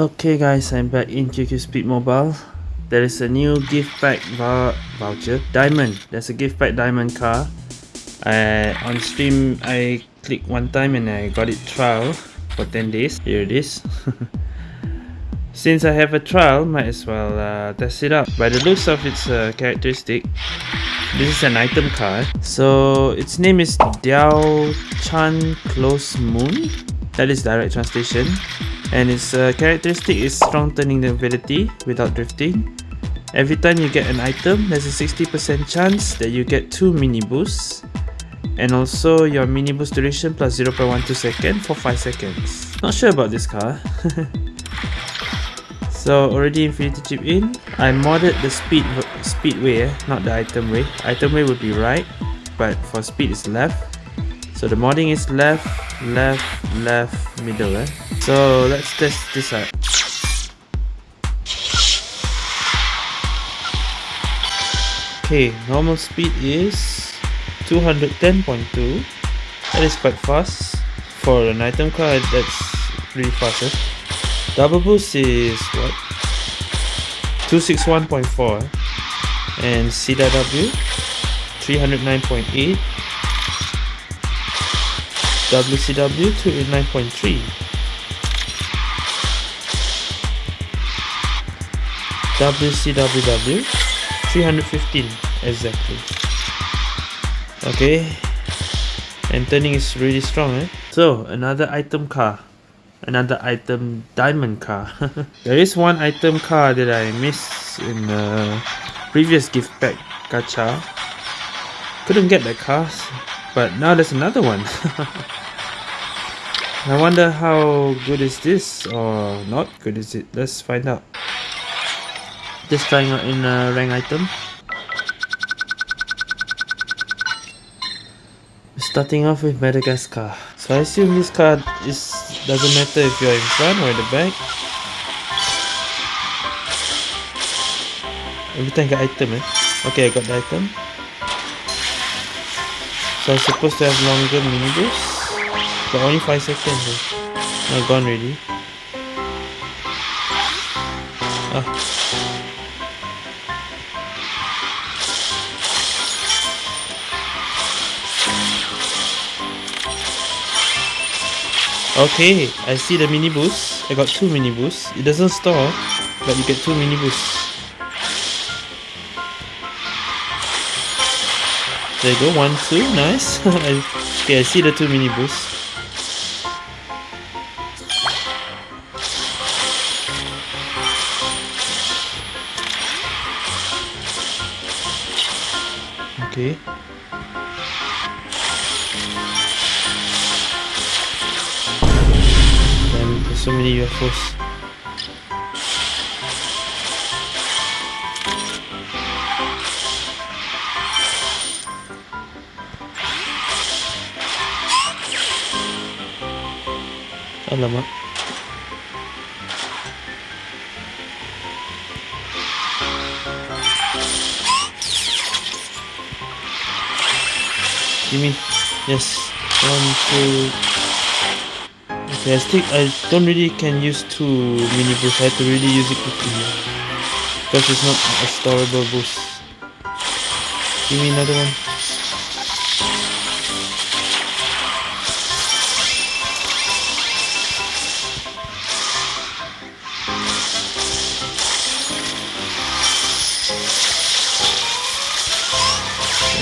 Okay guys, I'm back in QQ Speed Mobile. There is a new gift pack voucher, diamond. There's a gift pack diamond car. I, on stream, I clicked one time and I got it trial for 10 days. Here it is. Since I have a trial, might as well uh, test it out. By the looks of its uh, characteristic, this is an item card. So its name is Diao Chan Close Moon. That is direct translation and its uh, characteristic is strong turning ability without drifting. Every time you get an item, there's a 60% chance that you get 2 mini boosts and also your mini boost duration plus 0.12 second for 5 seconds. Not sure about this car. so already infinity chip in. I modded the speed speedway, eh? not the item way. Item way would be right, but for speed is left. So the modding is left, left, left, middle. Eh? So let's test this out. Okay, normal speed is 210.2. That is quite fast. For an item card, that's pretty fast. Eh? Double boost is what? 261.4 and CW 309.8 WCW to 9.3 WCWW 315 exactly. Okay. And turning is really strong eh? So another item car. Another item diamond car. There is one item car that I missed in the previous gift pack gacha. Couldn't get that car but now there's another one. I wonder how good is this or not good is it? Let's find out. Just trying out in a rank item. Starting off with Madagascar. So I assume this card is doesn't matter if you're in front or in the back. Every time I get item eh? Okay I got the item so I'm supposed to have longer mini boost but only 5 seconds eh. now gone already ah Okay, I see the mini boost. I got two mini boosts. It doesn't store, but you get two mini boosts. There you go, one, two, nice. okay, I see the two mini boosts. Okay. Damn, there's so many UFOs. Alamak. Give me. Yes. One, two. Okay, I I don't really can use two mini boosts. I have to really use it quickly. Because it's not a storable boost. Give me another one.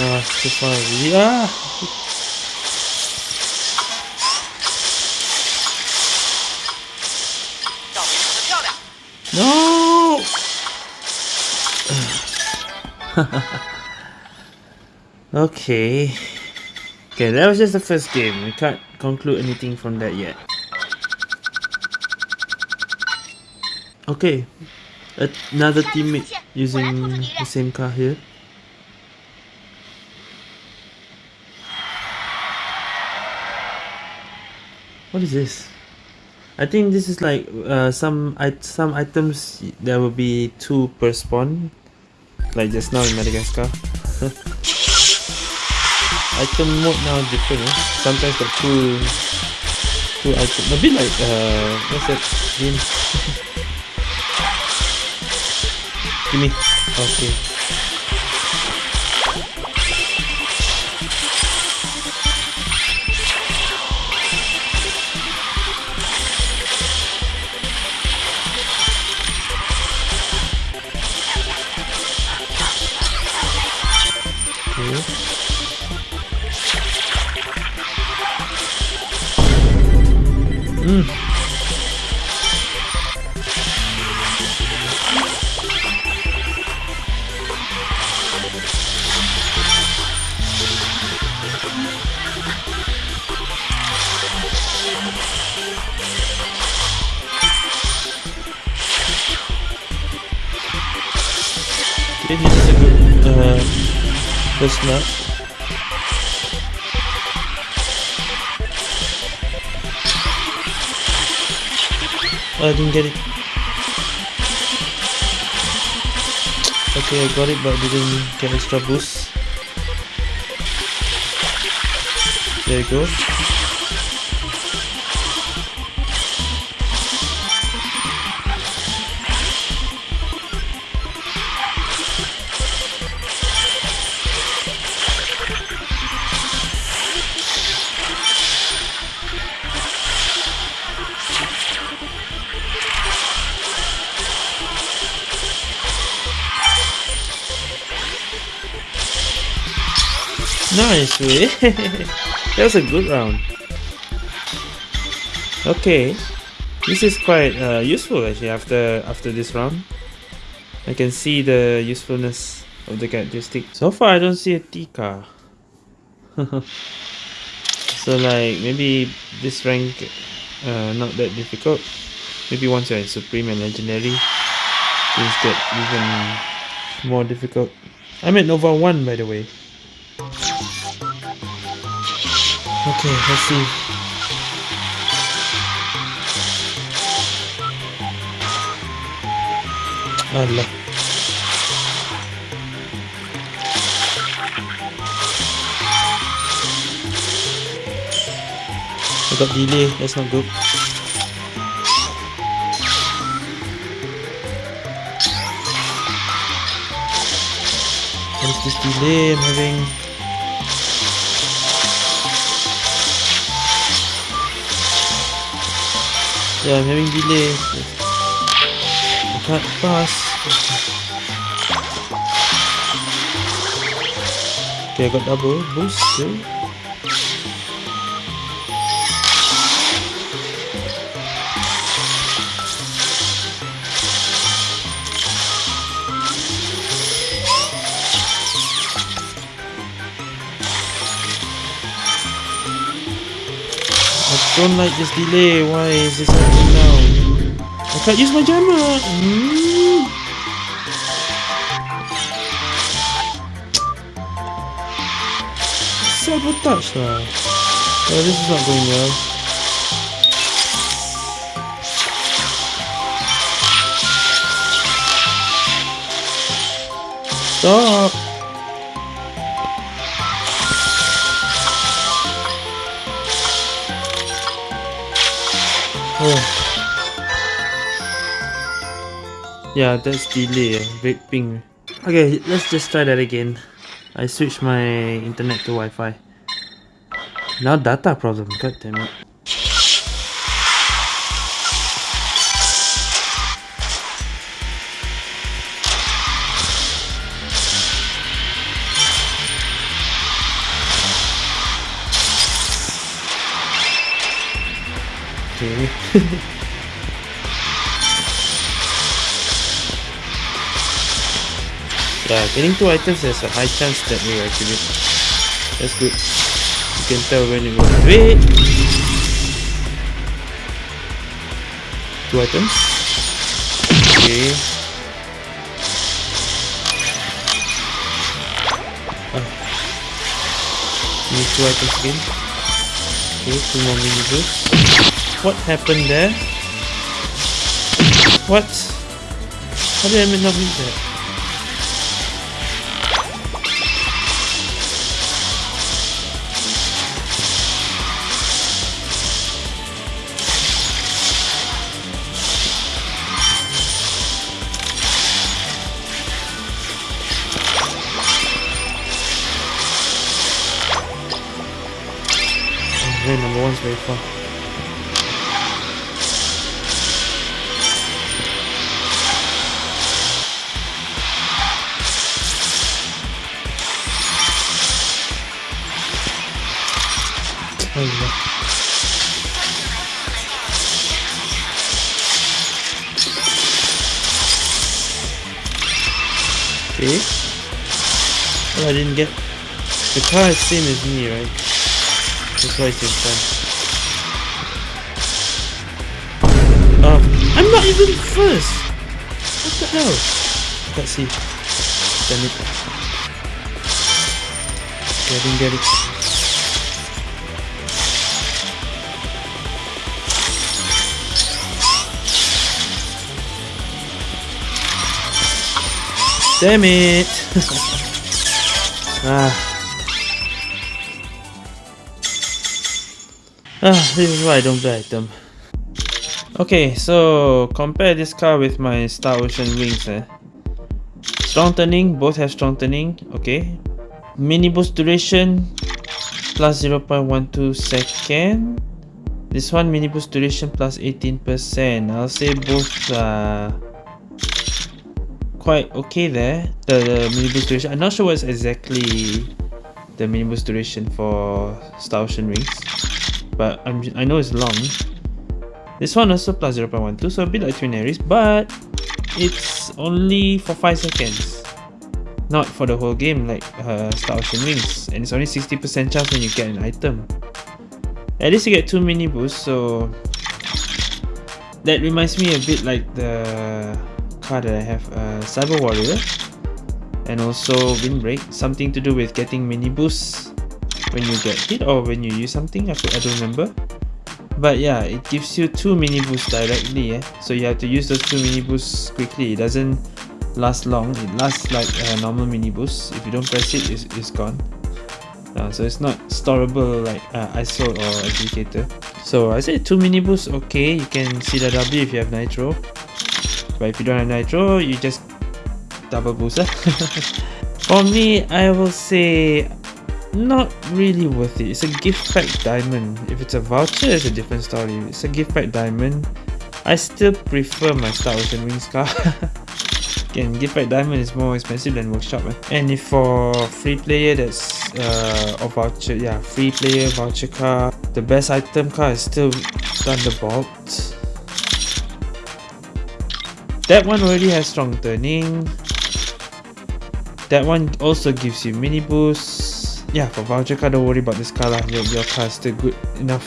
Ah, this one really ah. No. okay. Okay, that was just the first game. We can't conclude anything from that yet. Okay, another teammate using the same car here. What is this? I think this is like uh, some it some items there will be two per spawn, like just now in Madagascar. Item mode now different. Eh? Sometimes got two Two items. A bit like uh, what's that game? Give me. Okay. Okay, this is a good uh, Oh, I didn't get it. Okay, I got it, but didn't get extra boost. There you go. Nice, that was a good round. Okay, this is quite uh, useful actually. After after this round, I can see the usefulness of the characteristic. So far, I don't see a T car. so like maybe this rank uh, not that difficult. Maybe once you're in supreme and legendary, things get even more difficult. I'm at Nova 1 by the way. Okay, let's see. Allah. I got delay, that's not good. What is this delay I'm having? Yeah, I'm having delay. I can't pass. Okay, I got double boost. Don't like this delay. Why is this happening now? I can't use my jammer. Mm. Sabotage lah. Oh, this is not going well. Stop. Yeah, that's delay, red ping. Okay, let's just try that again. I switched my internet to Wi-Fi. Now data problem, god damn it. Okay. yeah, getting two items there's a high chance that we activate. That's good. You can tell when you go. Wait! Two items. Okay. Ah. Need two items again. Okay, two more mini boosts. What happened there? What? How did I not read that? One's very far. Oh, Okay. Well, I didn't get... The car is same as me, right? Why it's in. Oh, I'm not even first! What the hell? Let's see. Damn it. Okay, I didn't get it. Damn it! ah. Ah, this is why I don't buy them. Okay, so compare this car with my Star Ocean Wings. Eh? Strong turning, both have strong turning. Okay. Mini boost duration plus 0.12 second. This one mini boost duration plus 18%. I'll say both are quite okay there, the, the mini boost duration. I'm not sure what's exactly the mini boost duration for Star Ocean Wings, but I'm, I know it's long. This one also plus 0.12, so a bit like Twin Aries, but it's only for 5 seconds. Not for the whole game like uh, Star Ocean Wings, and it's only 60% chance when you get an item. At least you get 2 mini boosts, so that reminds me a bit like the card that I have uh, Cyber Warrior and also Windbreak, something to do with getting mini boosts when you get hit or when you use something, I, I don't remember. But yeah, it gives you two mini boosts directly, eh? so you have to use those two mini boosts quickly. It doesn't last long, it lasts like a normal mini boost. If you don't press it, it's, it's gone. Uh, so it's not storable like uh, ISO or Applicator. So I say two mini boosts, okay, you can see the W if you have Nitro. But if you don't have Nitro, you just double boost. For me, I will say not really worth it. It's a gift pack diamond. If it's a voucher, it's a different story. It's a gift pack diamond. I still prefer my Star Ocean Wings car. Again, gift pack diamond is more expensive than workshop. Eh? And if for free player that's uh or voucher, yeah, free player voucher car, the best item car is still Thunderbolt. That one already has strong turning. That one also gives you mini boost. Yeah, for voucher car, don't worry about this car lah. Your, your car is still good enough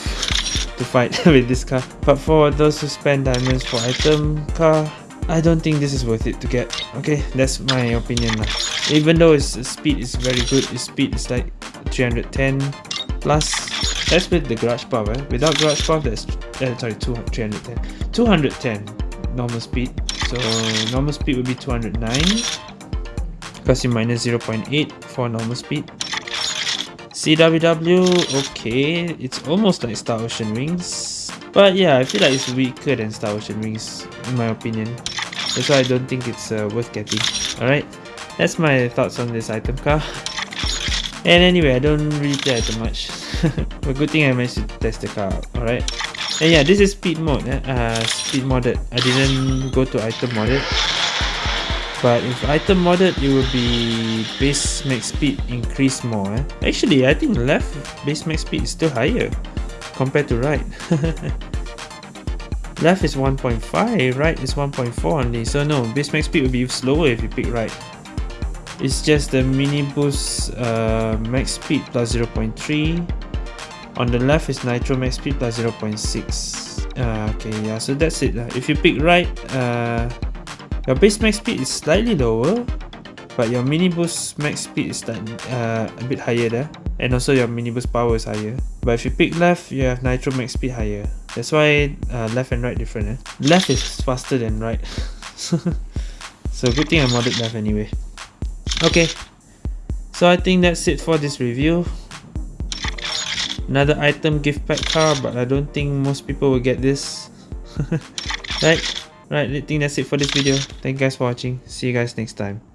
to fight with this car. But for those who spend diamonds for item car, I don't think this is worth it to get. Okay, that's my opinion lah. Even though its speed is very good, its speed is like 310 plus. That's with the garage buff. Eh? Without garage buff, that's uh, sorry, 200, 310, 210 normal speed so normal speed would be 209 because you minus 0.8 for normal speed CWW okay it's almost like Star Ocean Wings but yeah I feel like it's weaker than Star Ocean Wings in my opinion that's why I don't think it's uh, worth getting alright that's my thoughts on this item car and anyway I don't really play item much but good thing I managed to test the car out alright and yeah, this is speed mode, eh? uh, speed modded. I didn't go to item modded. But if item modded, it will be base max speed increase more. Eh? Actually, I think left base max speed is still higher compared to right. left is 1.5, right is 1.4 only. So no, base max speed will be slower if you pick right. It's just the mini boost uh, max speed plus 0.3 on the left is nitro max speed plus 0.6 uh, okay yeah so that's it if you pick right uh, your base max speed is slightly lower but your mini boost max speed is uh, a bit higher there. And also your mini boost power is higher. But if you pick left you have nitro max speed higher. That's why uh, left and right different eh? left is faster than right. So good thing I modded left anyway. Okay. So I think that's it for this review. Another item gift pack car but I don't think most people will get this. Right right I think that's it for this video. Thank you guys for watching. See you guys next time